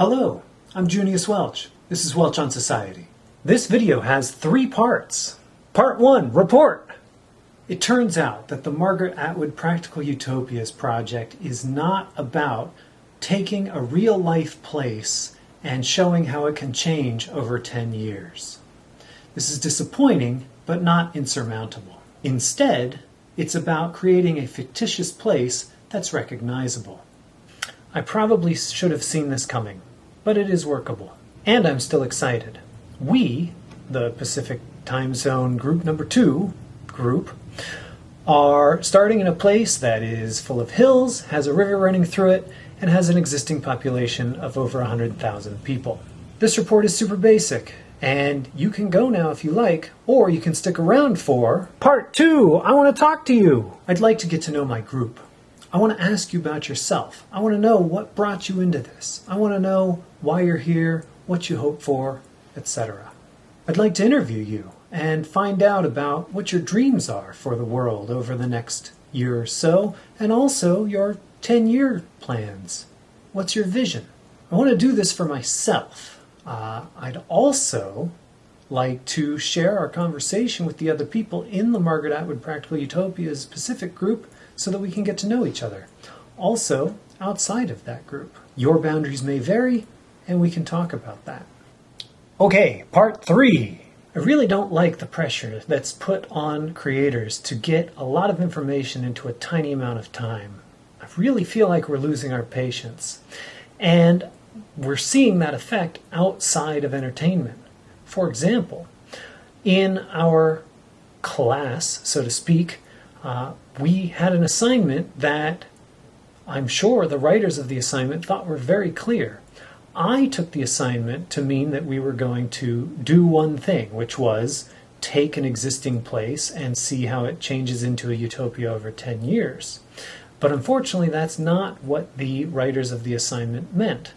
Hello, I'm Junius Welch. This is Welch on Society. This video has three parts. Part 1, report. It turns out that the Margaret Atwood Practical Utopias project is not about taking a real life place and showing how it can change over 10 years. This is disappointing, but not insurmountable. Instead, it's about creating a fictitious place that's recognizable. I probably should have seen this coming, but it is workable. And I'm still excited. We, the Pacific Time Zone Group Number 2 group, are starting in a place that is full of hills, has a river running through it, and has an existing population of over 100,000 people. This report is super basic, and you can go now if you like, or you can stick around for part two. I want to talk to you. I'd like to get to know my group. I want to ask you about yourself. I want to know what brought you into this. I want to know why you're here, what you hope for, etc. I'd like to interview you and find out about what your dreams are for the world over the next year or so, and also your 10 year plans. What's your vision? I want to do this for myself. Uh, I'd also like to share our conversation with the other people in the Margaret Atwood Practical Utopias Pacific group so that we can get to know each other. Also, outside of that group, your boundaries may vary, and we can talk about that. Okay, part three. I really don't like the pressure that's put on creators to get a lot of information into a tiny amount of time. I really feel like we're losing our patience. And we're seeing that effect outside of entertainment. For example, in our class, so to speak, uh, we had an assignment that I'm sure the writers of the assignment thought were very clear. I took the assignment to mean that we were going to do one thing, which was take an existing place and see how it changes into a utopia over 10 years. But unfortunately, that's not what the writers of the assignment meant.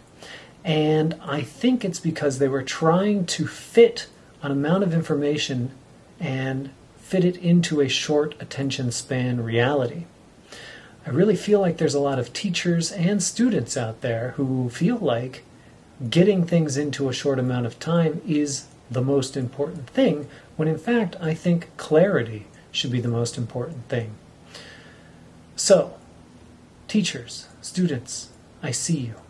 And I think it's because they were trying to fit an amount of information and fit it into a short attention span reality. I really feel like there's a lot of teachers and students out there who feel like getting things into a short amount of time is the most important thing, when in fact I think clarity should be the most important thing. So, teachers, students, I see you.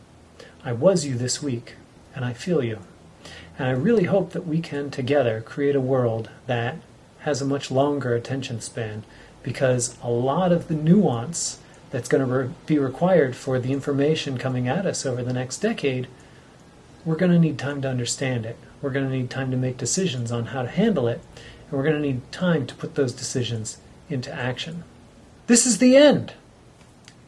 I was you this week, and I feel you. And I really hope that we can together create a world that has a much longer attention span because a lot of the nuance that's going to re be required for the information coming at us over the next decade, we're going to need time to understand it. We're going to need time to make decisions on how to handle it, and we're going to need time to put those decisions into action. This is the end.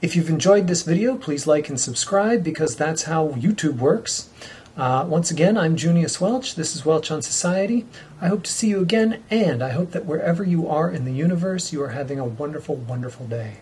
If you've enjoyed this video, please like and subscribe because that's how YouTube works. Uh, once again, I'm Junius Welch. This is Welch on Society. I hope to see you again, and I hope that wherever you are in the universe, you are having a wonderful, wonderful day.